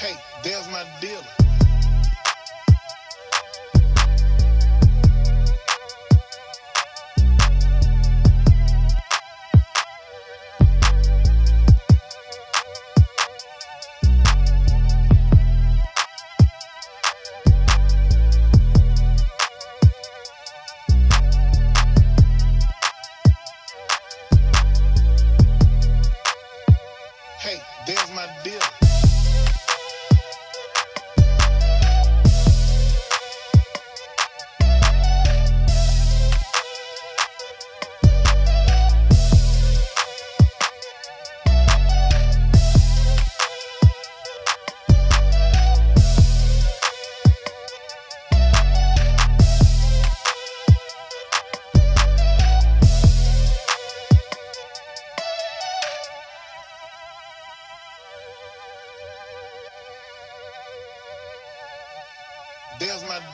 Hey, there's my dealer.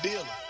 Dealer.